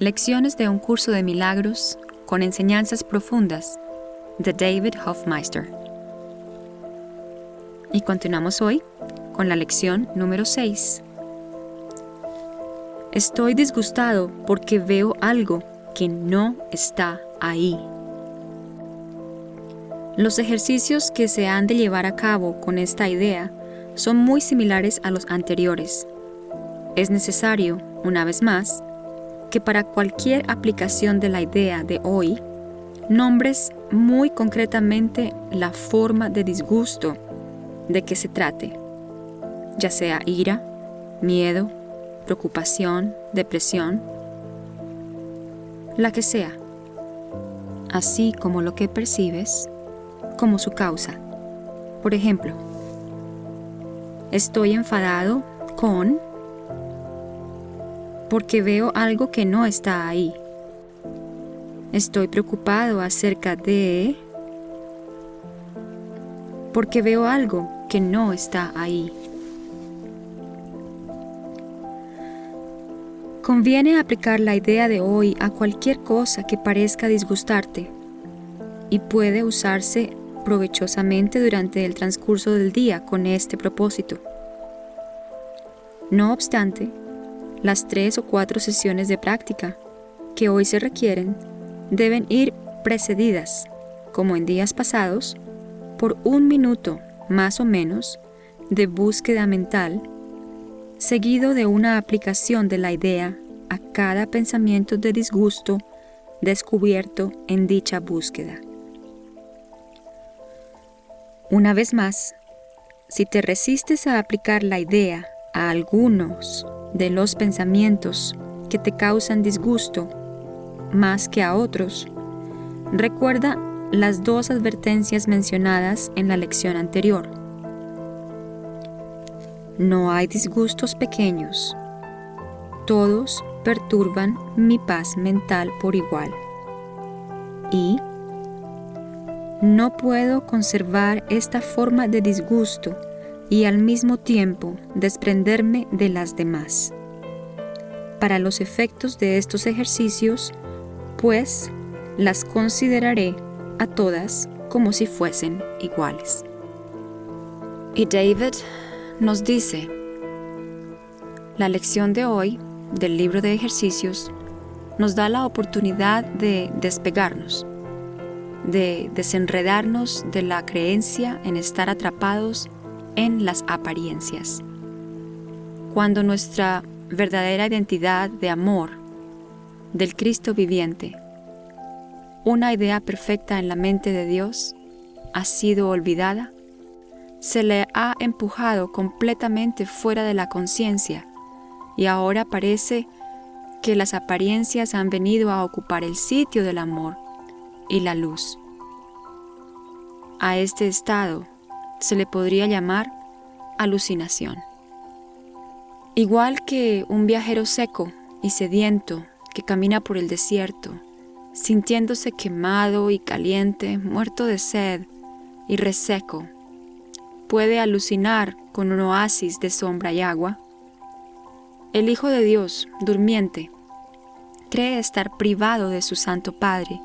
Lecciones de un curso de milagros con enseñanzas profundas de David Hofmeister. Y continuamos hoy con la lección número 6. Estoy disgustado porque veo algo que no está ahí. Los ejercicios que se han de llevar a cabo con esta idea son muy similares a los anteriores. Es necesario, una vez más, que para cualquier aplicación de la idea de hoy, nombres muy concretamente la forma de disgusto de que se trate, ya sea ira, miedo, preocupación, depresión, la que sea, así como lo que percibes como su causa. Por ejemplo, estoy enfadado con porque veo algo que no está ahí. Estoy preocupado acerca de porque veo algo que no está ahí. Conviene aplicar la idea de hoy a cualquier cosa que parezca disgustarte y puede usarse provechosamente durante el transcurso del día con este propósito. No obstante, las tres o cuatro sesiones de práctica que hoy se requieren deben ir precedidas, como en días pasados, por un minuto más o menos de búsqueda mental seguido de una aplicación de la idea a cada pensamiento de disgusto descubierto en dicha búsqueda. Una vez más, si te resistes a aplicar la idea a algunos de los pensamientos que te causan disgusto más que a otros, recuerda las dos advertencias mencionadas en la lección anterior. No hay disgustos pequeños. Todos perturban mi paz mental por igual. Y no puedo conservar esta forma de disgusto y al mismo tiempo desprenderme de las demás. Para los efectos de estos ejercicios, pues las consideraré a todas como si fuesen iguales. Y David nos dice, la lección de hoy del libro de ejercicios nos da la oportunidad de despegarnos, de desenredarnos de la creencia en estar atrapados en las apariencias. Cuando nuestra verdadera identidad de amor, del Cristo viviente, una idea perfecta en la mente de Dios, ha sido olvidada, se le ha empujado completamente fuera de la conciencia y ahora parece que las apariencias han venido a ocupar el sitio del amor y la luz. A este estado se le podría llamar alucinación. Igual que un viajero seco y sediento que camina por el desierto, sintiéndose quemado y caliente, muerto de sed y reseco puede alucinar con un oasis de sombra y agua, el Hijo de Dios, durmiente, cree estar privado de su Santo Padre,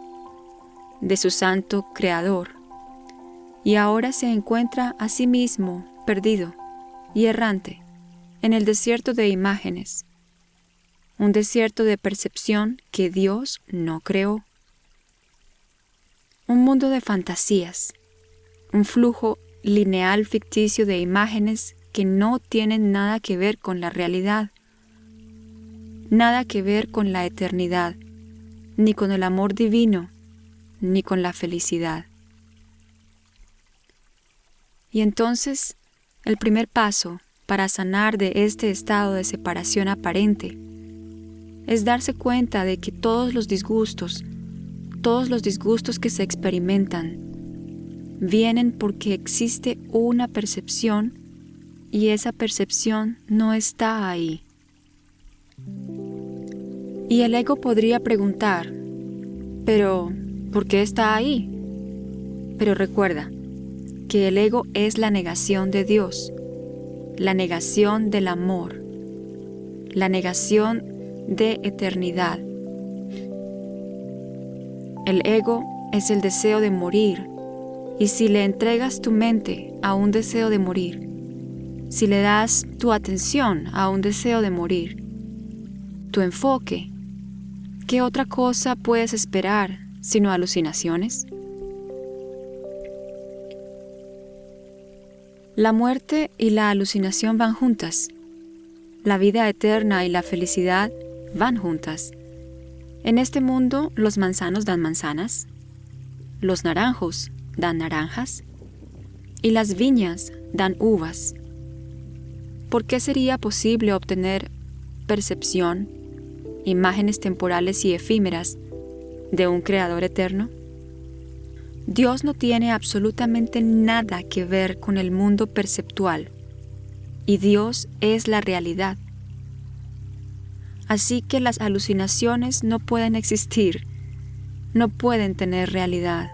de su Santo Creador, y ahora se encuentra a sí mismo perdido y errante en el desierto de imágenes, un desierto de percepción que Dios no creó, un mundo de fantasías, un flujo lineal ficticio de imágenes que no tienen nada que ver con la realidad, nada que ver con la eternidad, ni con el amor divino, ni con la felicidad. Y entonces, el primer paso para sanar de este estado de separación aparente es darse cuenta de que todos los disgustos, todos los disgustos que se experimentan, vienen porque existe una percepción y esa percepción no está ahí. Y el ego podría preguntar, pero ¿por qué está ahí? Pero recuerda que el ego es la negación de Dios, la negación del amor, la negación de eternidad, El ego es el deseo de morir, y si le entregas tu mente a un deseo de morir, si le das tu atención a un deseo de morir, tu enfoque, ¿qué otra cosa puedes esperar sino alucinaciones? La muerte y la alucinación van juntas. La vida eterna y la felicidad van juntas. En este mundo los manzanos dan manzanas, los naranjos dan naranjas y las viñas dan uvas. ¿Por qué sería posible obtener percepción, imágenes temporales y efímeras de un creador eterno? Dios no tiene absolutamente nada que ver con el mundo perceptual y Dios es la realidad. Así que las alucinaciones no pueden existir, no pueden tener realidad.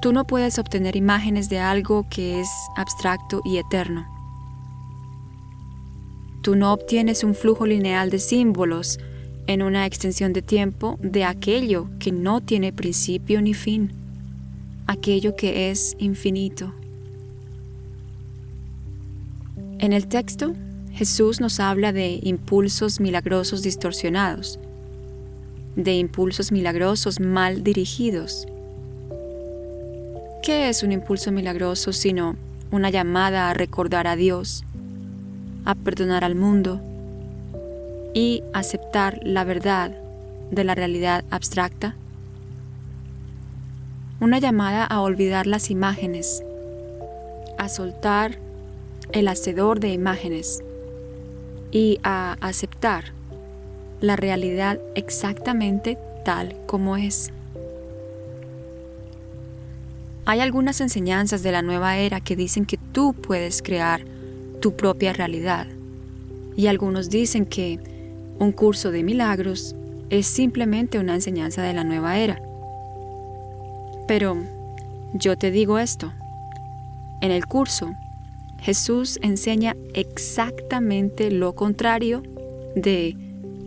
Tú no puedes obtener imágenes de algo que es abstracto y eterno. Tú no obtienes un flujo lineal de símbolos en una extensión de tiempo de aquello que no tiene principio ni fin, aquello que es infinito. En el texto, Jesús nos habla de impulsos milagrosos distorsionados, de impulsos milagrosos mal dirigidos. ¿Qué es un impulso milagroso sino una llamada a recordar a Dios, a perdonar al mundo, y aceptar la verdad de la realidad abstracta? Una llamada a olvidar las imágenes, a soltar el hacedor de imágenes y a aceptar la realidad exactamente tal como es. Hay algunas enseñanzas de la nueva era que dicen que tú puedes crear tu propia realidad y algunos dicen que un curso de milagros es simplemente una enseñanza de la nueva era. Pero yo te digo esto, en el curso Jesús enseña exactamente lo contrario de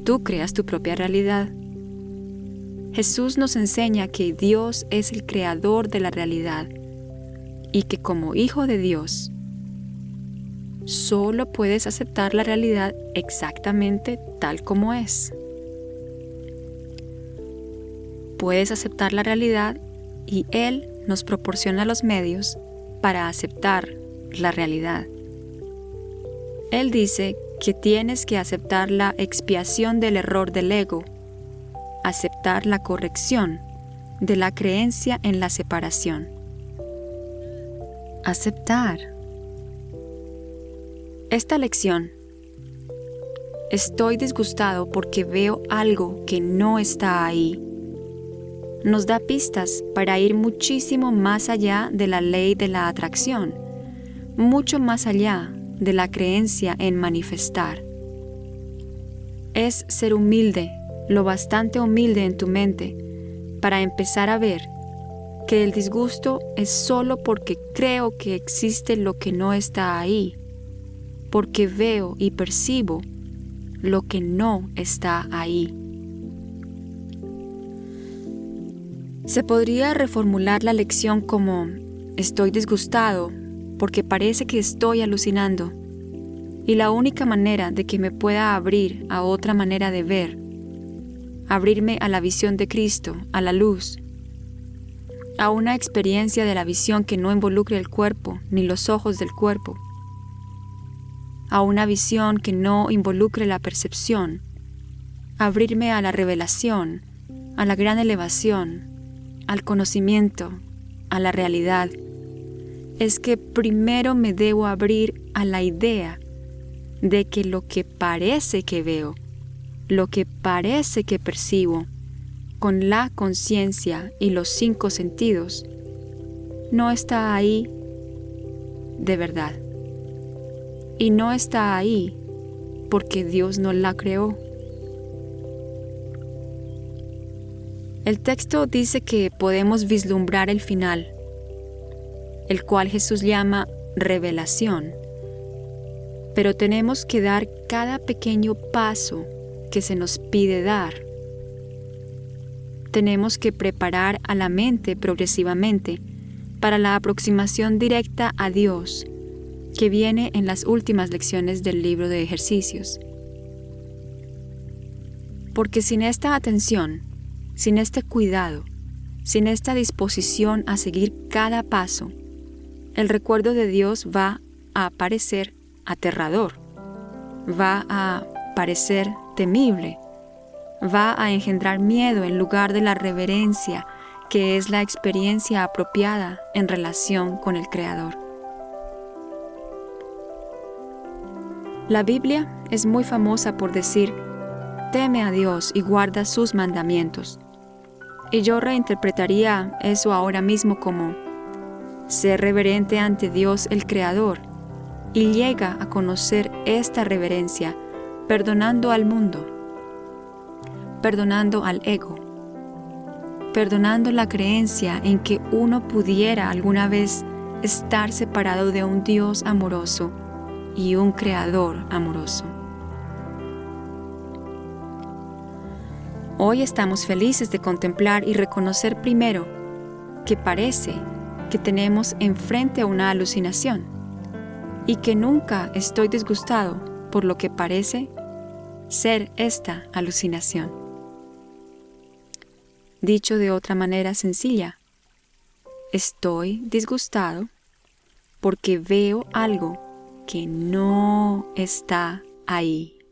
tú creas tu propia realidad. Jesús nos enseña que Dios es el creador de la realidad y que como hijo de Dios, solo puedes aceptar la realidad exactamente tal como es. Puedes aceptar la realidad y Él nos proporciona los medios para aceptar la realidad. Él dice que tienes que aceptar la expiación del error del ego, aceptar la corrección de la creencia en la separación. Aceptar esta lección. Estoy disgustado porque veo algo que no está ahí. Nos da pistas para ir muchísimo más allá de la ley de la atracción, mucho más allá de la creencia en manifestar. Es ser humilde, lo bastante humilde en tu mente, para empezar a ver que el disgusto es solo porque creo que existe lo que no está ahí porque veo y percibo lo que no está ahí. Se podría reformular la lección como estoy disgustado porque parece que estoy alucinando y la única manera de que me pueda abrir a otra manera de ver, abrirme a la visión de Cristo, a la luz, a una experiencia de la visión que no involucre el cuerpo ni los ojos del cuerpo, a una visión que no involucre la percepción, abrirme a la revelación, a la gran elevación, al conocimiento, a la realidad, es que primero me debo abrir a la idea de que lo que parece que veo, lo que parece que percibo, con la conciencia y los cinco sentidos, no está ahí de verdad y no está ahí porque Dios no la creó. El texto dice que podemos vislumbrar el final, el cual Jesús llama revelación, pero tenemos que dar cada pequeño paso que se nos pide dar. tenemos que preparar a la mente progresivamente para la aproximación directa a Dios que viene en las últimas lecciones del libro de ejercicios. Porque sin esta atención, sin este cuidado, sin esta disposición a seguir cada paso, el recuerdo de Dios va a parecer aterrador, va a parecer temible, va a engendrar miedo en lugar de la reverencia que es la experiencia apropiada en relación con el Creador. La Biblia es muy famosa por decir, teme a Dios y guarda sus mandamientos. Y yo reinterpretaría eso ahora mismo como, ser reverente ante Dios el Creador y llega a conocer esta reverencia perdonando al mundo, perdonando al ego, perdonando la creencia en que uno pudiera alguna vez estar separado de un Dios amoroso y un Creador amoroso. Hoy estamos felices de contemplar y reconocer primero que parece que tenemos enfrente a una alucinación y que nunca estoy disgustado por lo que parece ser esta alucinación. Dicho de otra manera sencilla, estoy disgustado porque veo algo que no está ahí.